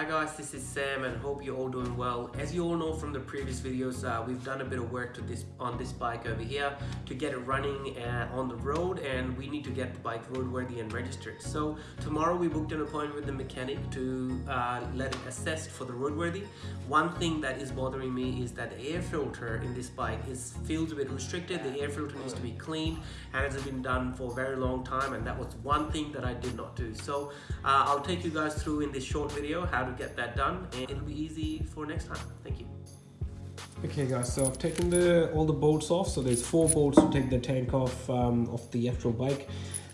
Hi guys, this is Sam and hope you're all doing well. As you all know from the previous videos, uh, we've done a bit of work to this on this bike over here to get it running uh, on the road and we need to get the bike roadworthy and registered. So tomorrow we booked an appointment with the mechanic to uh, let it assessed for the roadworthy. One thing that is bothering me is that the air filter in this bike is feels a bit restricted. The air filter needs to be cleaned and it has been done for a very long time and that was one thing that I did not do. So uh, I'll take you guys through in this short video how to get that done and it'll be easy for next time. Thank you. Okay guys, so I've taken the all the bolts off. So there's four bolts to take the tank off um, of the actual bike.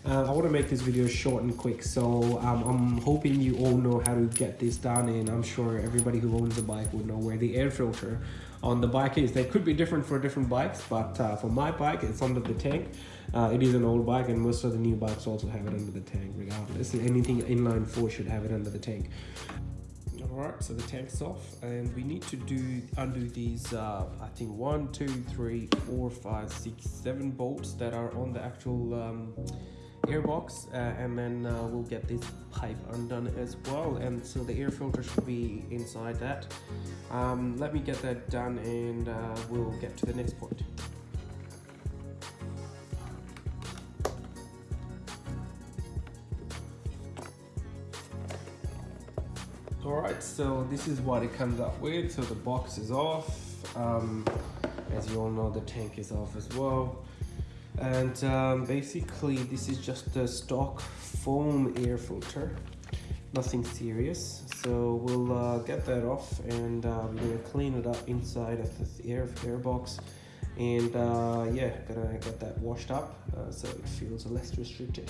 Uh, I want to make this video short and quick, so um, I'm hoping you all know how to get this done and I'm sure everybody who owns a bike would know where the air filter on the bike is. They could be different for different bikes, but uh, for my bike, it's under the tank. Uh, it is an old bike and most of the new bikes also have it under the tank regardless. Anything inline 4 should have it under the tank. Alright, so the tank's off and we need to do undo these, uh, I think one, two, three, four, five, six, seven bolts that are on the actual um, airbox uh, and then uh, we'll get this pipe undone as well and so the air filter should be inside that. Um, let me get that done and uh, we'll get to the next point. All right so this is what it comes up with. So the box is off. Um, as you all know the tank is off as well. And um, basically this is just a stock foam air filter. Nothing serious. So we'll uh, get that off and uh, we're gonna clean it up inside of the air, air box. And uh, yeah gonna get that washed up uh, so it feels less restricted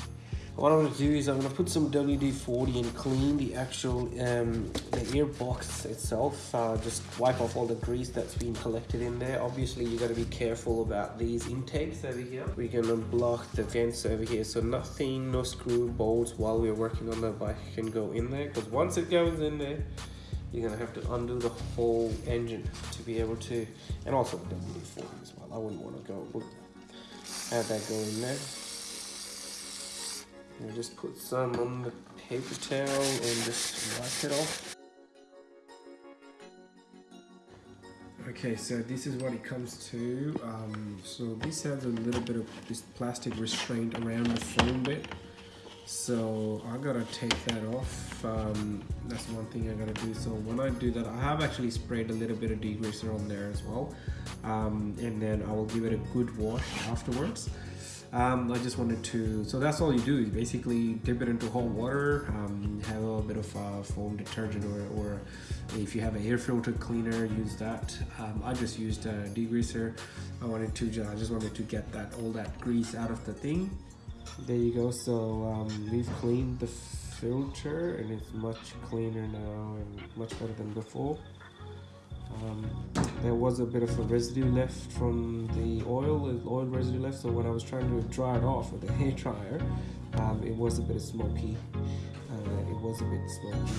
what I'm going to do is I'm going to put some WD-40 and clean the actual um, the air box itself. Uh, just wipe off all the grease that's been collected in there. Obviously you got to be careful about these intakes over here. We're going to block the vents over here. So nothing no screw bolts while we're working on the bike can go in there because once it goes in there you're gonna have to undo the whole engine to be able to and also the WD-40 as well. I wouldn't want to go add that go in there and just put some on the paper towel and just wipe it off. Okay, so this is what it comes to. Um, so this has a little bit of this plastic restraint around the foam bit. So I gotta take that off. Um, that's one thing I gotta do. So when I do that, I have actually sprayed a little bit of degreaser on there as well. Um, and then I will give it a good wash afterwards um, I just wanted to so that's all you do. You basically dip it into hot water. Um, have a little bit of uh, foam detergent or, or, if you have an air filter cleaner use that. Um, I just used a degreaser. I wanted to I just wanted to get that all that grease out of the thing. There you go. So um, we've cleaned the filter and it's much cleaner now and much better than before. Um, there was a bit of a residue left from the oil, oil residue left. So when I was trying to dry it off with a hair dryer, um, it was a bit smoky. Uh, it was a bit smoky,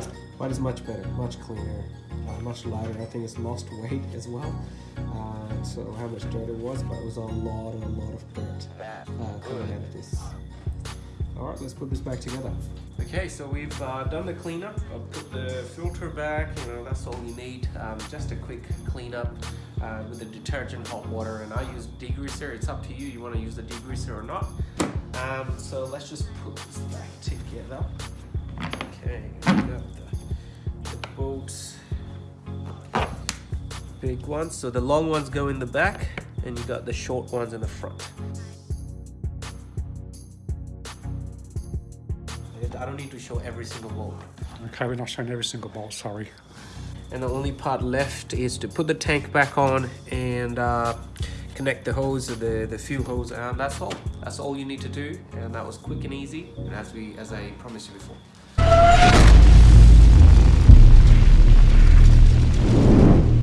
so, but it's much better, much cleaner, uh, much lighter. I think it's lost weight as well. Uh, so how much dirt it was, but it was a lot a lot of dirt uh, coming out of this. All right, let's put this back together. Okay, so we've uh, done the cleanup. I've put the filter back, you know, that's all you need. Um, just a quick cleanup uh, with the detergent, hot water, and I use degreaser. It's up to you, you wanna use the degreaser or not. Um, so let's just put this back together. Okay, the, the bolts. Big ones, so the long ones go in the back, and you got the short ones in the front. I don't need to show every single bolt. Okay, we're not showing every single bolt, sorry. And the only part left is to put the tank back on and uh, connect the hose, the, the fuel hose, and that's all. That's all you need to do, and that was quick and easy, and as, we, as I promised you before.